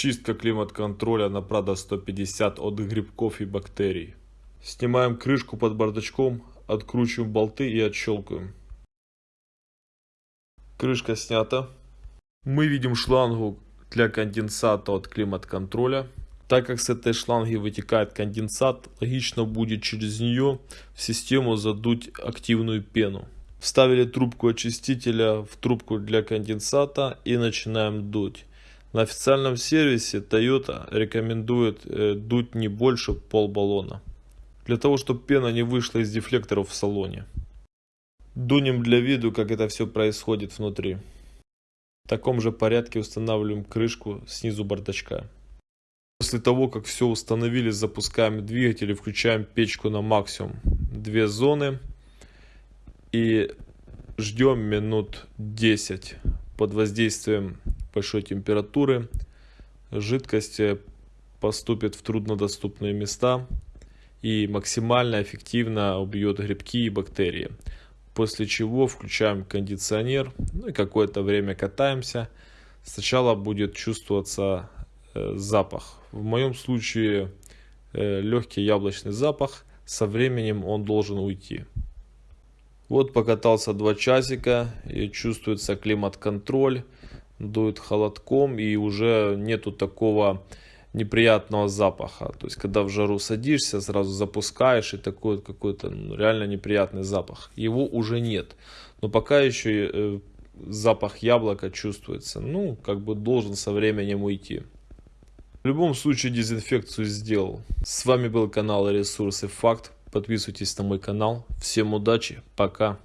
Чистка климат-контроля на Prado 150 от грибков и бактерий. Снимаем крышку под бардачком, откручиваем болты и отщелкиваем. Крышка снята. Мы видим шлангу для конденсата от климат-контроля. Так как с этой шланги вытекает конденсат, логично будет через нее в систему задуть активную пену. Вставили трубку очистителя в трубку для конденсата и начинаем дуть. На официальном сервисе Toyota рекомендует э, дуть не больше пол баллона. Для того, чтобы пена не вышла из дефлекторов в салоне. Дунем для виду, как это все происходит внутри. В таком же порядке устанавливаем крышку снизу бардачка. После того, как все установили, запускаем двигатель и включаем печку на максимум. Две зоны и ждем минут 10 под воздействием большой температуры жидкость поступит в труднодоступные места и максимально эффективно убьет грибки и бактерии. После чего включаем кондиционер ну и какое-то время катаемся. Сначала будет чувствоваться э, запах. В моем случае э, легкий яблочный запах. Со временем он должен уйти. Вот покатался два часика и чувствуется климат-контроль, дует холодком и уже нету такого неприятного запаха. То есть, когда в жару садишься, сразу запускаешь и такой какой-то ну, реально неприятный запах. Его уже нет. Но пока еще э, запах яблока чувствуется. Ну, как бы должен со временем уйти. В любом случае дезинфекцию сделал. С вами был канал Ресурсы Факт. Подписывайтесь на мой канал. Всем удачи. Пока.